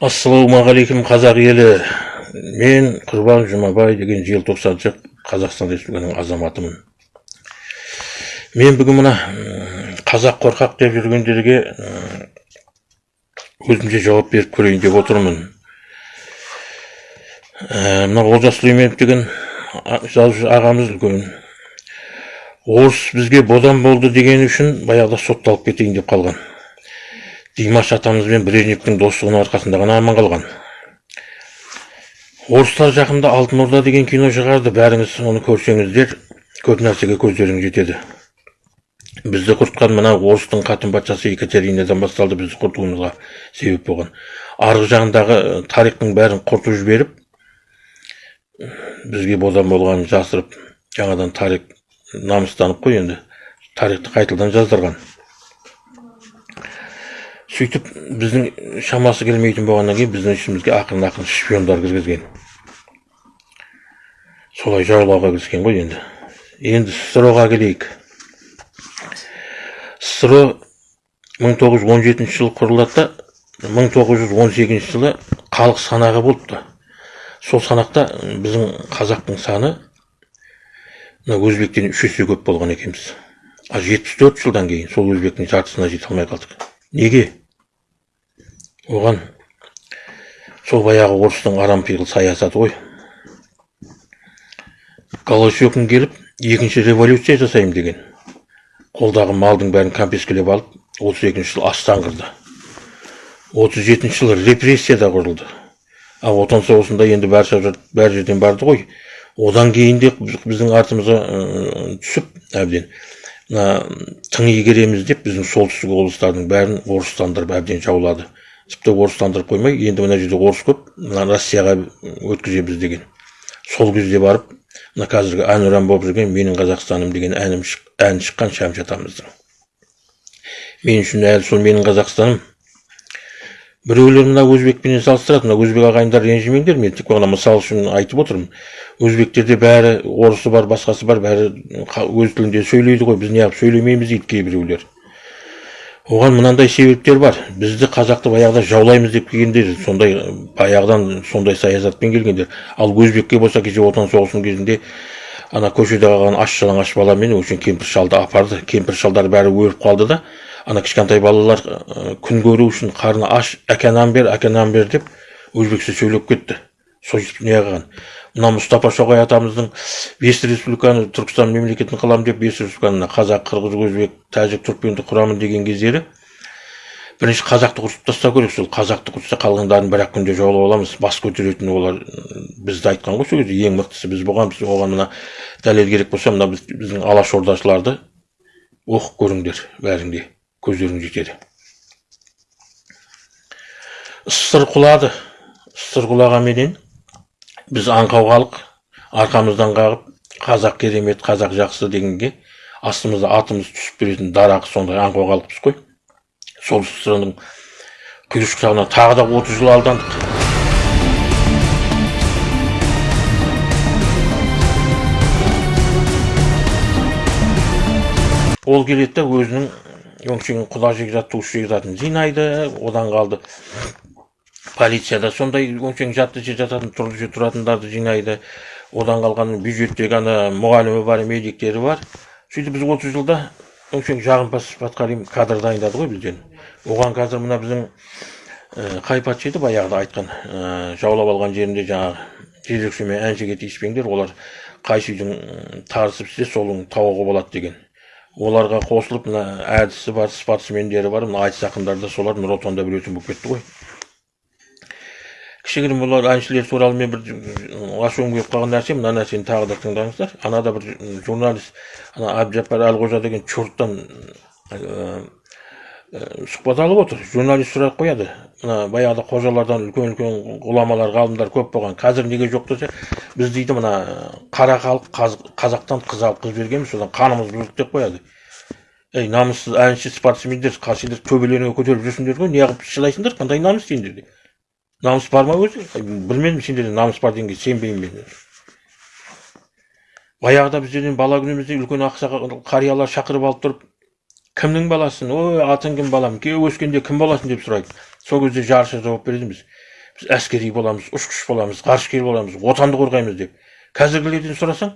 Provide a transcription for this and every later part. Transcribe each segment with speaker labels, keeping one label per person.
Speaker 1: ассалаумағалейкум қазақ елі. Мен құрбан жұмабай деген желтоқсаншы қазақстан республикасының азаматымын. Мен бүгін мына қазақ қорқақ деп жүргендерге өзімше жауап беріп көрейін деп отырмын. Ә, мына олжас сүлейменов деген жазушы ағамыз үлкен. Орыс бізге бодан болды деген үшін баяғыда сотталып кетейін деп қалған. Димаш атамыз бен брежневтің достығының арқасында ғана аман қалған. Орыстар жақында алтын орда деген кино шығарды бәріңіз оны көрсеңіздер көп нәрсеге көздеріңіз жетеді. Бізді құртқан мына орыстың қатын патшасы екатеринадан басталды бізді құртуымызға себеп болған. Арғы жағындағы э, тарихтың бәрін құртып жіберіп бізге бодан болғанын жасырып жаңадан тарих намыстанып қой енді тарихты қайтадан жаздырған. Сөйтіп біздің шамасы келмейтін болғаннан кейін біздің ішімізге ақырын ақырын шпиондар кіргізген. Солай жаулауға кіріскен ғой енді. Енді ссро ға келейік ссро 1917 жылы құрылады да 1918 жылы халық санағы болыпты. Сол санақта біздің қазақтың саны мына өзбектен үш есе көп болған екенбіз. Ал жетпіс төрт жылдан кейін сол өзбектің жартысына жете алмай қалдық. Неге? Оған сол баяғы орыстың арампиғыл саясаты ғой. Голощекин келіп екінші революция жасаймын деген. Қолдағы малдың бәрін кәмпескілеп алып отыз екінші жылы астан кірді отыз жетінші жылы репрессия да құрылды. Ал отан соғысында енді бар жерден барды ғой. Одан кейін де біз- біздің артымызға түсіп әбден мына тың игереміз деп біздің солтүстік облыстардың бәрін орыстандырып әбден жаулады. Тіпті орыстандырып қоймай енді мына жерде орыс көп мына россияға өткіземіз деген. Сол кезде барып мына қазіргі әнұран болып жүрген менің қазақстаным деген әнім ән шыққан шәмші атамыздың мен үшін әлі сол менің қазақстаным біреулер мына өзбекпенен салыстырады мына өзбек ағайындар ренжімеңдер мен тек қана мысал үшін айтып отырмын. Өзбектерде бәрі орысы бар басқасы бар бәрі өз тілінде сөйлейді ғой біз неғып сөйлемейміз дейді кейбіреулер. Оған мынандай себептер бар. Бізді қазақты баяғыда жаулаймыз деп келгендер сондай баяғыдан сондай саясатпен келгендер. Ал өзбекке болса кеше отан соғысының кезінде ана көшеде қалған аш жалаңаш баламен өңшең кемпір шалды апарды. Кемпір шалдар бәрі өліп қалды да ана кішкентай балалар күн көру үшін қарны аш әке нан бер әке нан бер деп өзбекше сөйлеп кетті. Сөйтіп не қылған. Мына мұстафа шоқай атамыздың бес республиканы түркістан мемлекетін қыламын деп бес республиканы қазақ қырғыз өзбек тәжік түрікменді құрамын деген кездері бірінші қазақты құртып тастау керек. Сол қазақты құртса қалғандарын бір ақ күнде жаулап аламыз. Бас көтеретін олар бізді айтқан ғой сол кезде. Ең мықтысы біз болғанбыз оған мына дәлел керек болса мына біз, біздің алашордашыларды оқып көріңдер. Бәрің де көздерің жетеді. Ссыр құлады. Ссыр құлағанменен біз аңқау халық арқамыздан қағып қазақ керемет қазақ жақсы дегенге астымызда атымыз түсіп беретін дарақы сондай аңқау халықпыз ғой сол ссрның құйыршықтарына тағы да отыз жыл алдандық. Ол келеді өзінің өңшең құда жекжат туысы жекжатын жинайды одан қалды. Полицияда. Сондай өңшең жатты жер жататын тұрды тұратындарды жинайды. Одан қалған бюджеттегі ана мұғалімі бар медиктері бар. Сөйтіп біз отыз жылда өңшең жағымпаз патқарим кадр дайындады ғой бізден. Оған қазір мына біздің ә, қай патша еді баяғыда айтқан ә, жаулап алған жерінде жаңағы жезөкшемен әншіге тиіспеңдер олар қайсы үйдің тарысып істесе соның тауығы болады деген. Оларға қосылып мына әдісі бар спортсмендері бар мына айтыс ақындары да солар нұр отанда білетін болып кетті ғой. Кішігірім олар әншілер туралы мен бір ашуым келіп қалған нәрсе мына нәрсені тағы да тыңдаңыздар. Анада бір журналист ана әбдіжаппар әлқожа деген чурттан ә, ә, сұхбат алып отыр. Журналист сұрақ қояды. Мына баяғыда қожалардан үлкен үлкен ғұламалар ғалымдар көп болған. Қазір неге жоқ десе біз дейді мына қара халық қаз- қазақтан қыз алып қыз бергенбіз содан қанымыз бұзылды деп қояды. Ей намыссыз әнші спортсмендер сендер төбелеріңе көтеріліп жүрсіңдер ғой неғып шылайсыңдар қандай намыс сендерде намыс бар ма өзі? Білмедім сендерде намыс бар дегенге сенбеймін мен. Баяғыда біздерден бала күнімізде үлкен ақсақал қариялар шақырып алып тұрып кімнің баласысың ой атың кім балам? Күйеу өскенде кім боласың? деп сұрайды. Сол кезде жарыса жауап беретінбіз біз әскери боламыз ұшқыш боламыз ғарышкер боламыз отанды қорғаймыз деп. Қазіргілерден сұрасаң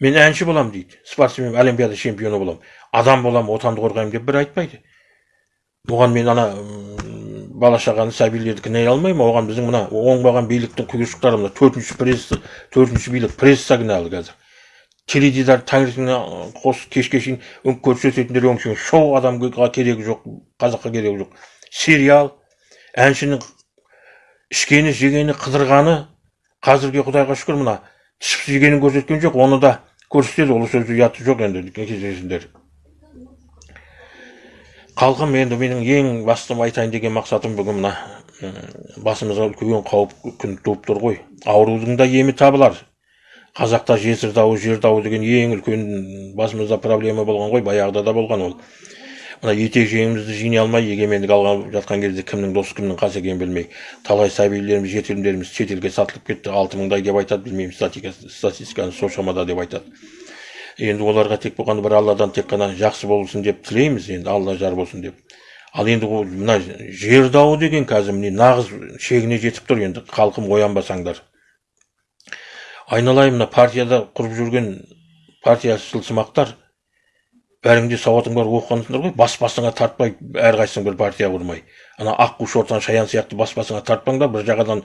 Speaker 1: мен әнші боламын дейді. Спортсмен олимпиада чемпионы боламын адам боламын отанды қорғаймын деп бір айтпайды. Оған мен ана бала шағаны сәбилерді кінәлай алмаймын оған біздің мына оңбаған биліктің құйыршықтары мына төртінші пресс төртінші билік пресса кінәлі қазір. Теледидар таңертеңнен қос кешке шейін өң көрсететіндер өңшең шоу адамға керегі жоқ қазаққа керегі жоқ. Сериал әншінің ішкені жегені қыдырғаны қазірге құдайға шүкір мына ішіп жегенін көрсеткен жоқ оны да көрсетеді. Ол сөзі ұяты жоқ енді кездесіңдер халқым енді менің ең басты айтайын деген мақсатым бүгін мына басымызға үлкен қауіп күн туып тұр ғой. Аурудың да емі табылар. Қазақта жесір дауы жер дауы деген ең үлкен басымызда проблема болған ғой баяғыда да болған ол. Мына етек жеңімізді жинай алмай егемендік алған жатқан кезде кімнің досы кімнің қасы екенін білмей талай сәбилеріміз жетімдеріміз шетелге сатылып кетті алты мыңдай деп айтады білмеймін статистика- статистиканы сол шамада деп айтады. Енді оларға тек болғаны бір алладан тек қана жақсы болсын деп тілейміз енді алла жар болсын деп. Ал енді ол мына жер дауы деген қазір міне нағыз шегіне жетіп тұр енді халқым оянбасаңдар. Айналайын мына партияда құрып жүрген партияшылсымақтар бәрің де сауатың бар оқығансыңдар ғой бас басыңа тартпай әрқайсың бір партия құрмай. Ана аққу шортан шаян сияқты бас басыңа тартпаңдар бір жағадан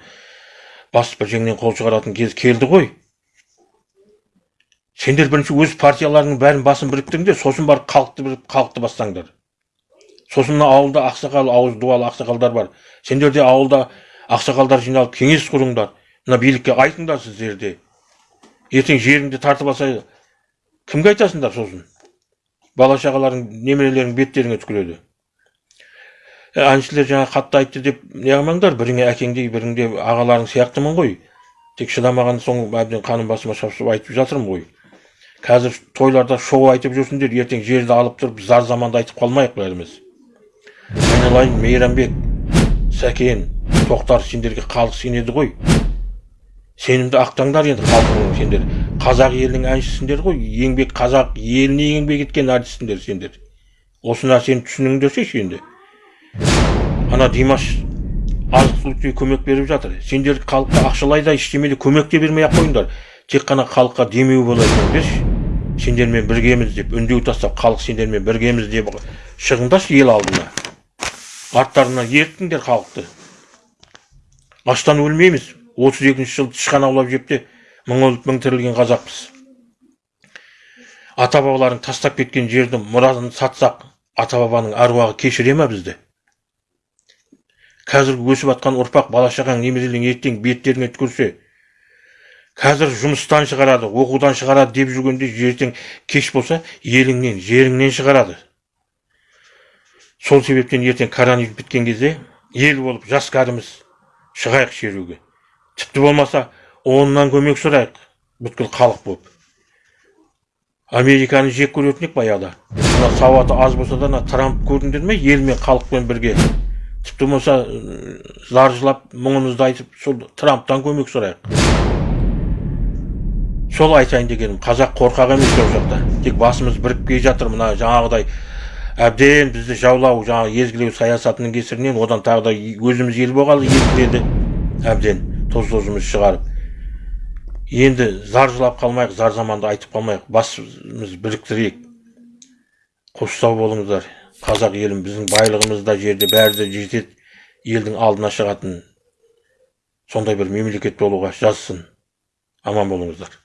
Speaker 1: бас бір жеңнен қол шығаратын кез келді ғой. Сендер бірінші өз партияларыңның бәрін басын біріктіріңдер сосын барып халықты біріп халықты бассаңдар сосын мына ауылда ақсақал ауыз дуалы ақсақалдар бар сендер де ауылда ақсақалдар жиналып кеңес құрыңдар мына билікке айтыңдар сіздер де ертең жеріңді тартып алса кімге айтасыңдар сосын бала шағаларың немерелерің беттеріңе түкіреді әншілер жаңа қатты айтты деп неғылмаңдар біріңе әкеңдей біріңде ағаларың сияқтымын ғой тек шыдамаған соң әбден қаным басыма шапшып айтып жатырмын ғой қазір тойларда шоу айтып жүрсіңдер ертең жерді алып тұрып зар заманды айтып қалмайық бәріміз айналайын мейрамбек сәкен тоқтар сендерге халық сенеді ғой. Сенімді ақтаңдар енді халқың сендер. Қазақ елінің әншісіңдер ғой еңбек қазақ еліне еңбек еткен артистсіңдер сендер. Осы нәрсені түсініңдерші енді? Ана димаш азық түлікке көмек беріп жатыр. Сендер халыққа ақшалай да ештеме де көмек те бермей ақ қойыңдар. Тек қана халыққа демеу бола беріңдерші сендермен біргеміз деп үндеу тастап халық сендермен біргеміз деп шығыңдаршы ел алдына. Арттарынан ерттіңдер халықты аштан өлмейміз. отыз екінші жылы тышқан аулап жеп те мың өліп мың тірілген қазақпыз. Ата бабаларың тастап кеткен жерді мұрасын сатсақ ата бабаның аруағы кешіре ма бізді? Қазіргі өсіп жатқан ұрпақ бала шағаң немерелерің ертең беттеріңе түкірсе қазір жұмыстан шығарады оқудан шығарады деп жүргенде ертең кеш болса еліңнен жеріңнен шығарады. Сол себептен ертең коронавирус біткен кезде ел болып жас кәріміз шығайық шеруге. Тіпті болмаса оннан көмек сұрайық бүткіл халық болып. Американы жек көретін едік баяғыда. Мына сауаты аз болса да ана трамп көрдіңдер ме ел мен халықпен бірге. Тіпті болмаса зар жылап мұңымызды айтып сол трамптан көмек сұрайық. Сол айтайын дегенім қазақ қорқақ емес ол жақта. Тек басымыз бірігіп келе жатыр мына жаңағыдай әбден бізді жаулау жаңағы езгілеу саясатының кесірінен одан тағы да өзіміз ел болғалы езгіледі әбден тоз тозымыз шығарып. Енді зар жылап қалмайық зар заманды айтып қалмайық басымыз біріктірейік. Қоштау болыңыздар. Қазақ елім біздің байлығымыз да жерде бәрі де жетеді елдің алдына шығатын сондай бір мемлекет болуға жазсын. Аман болыңыздар.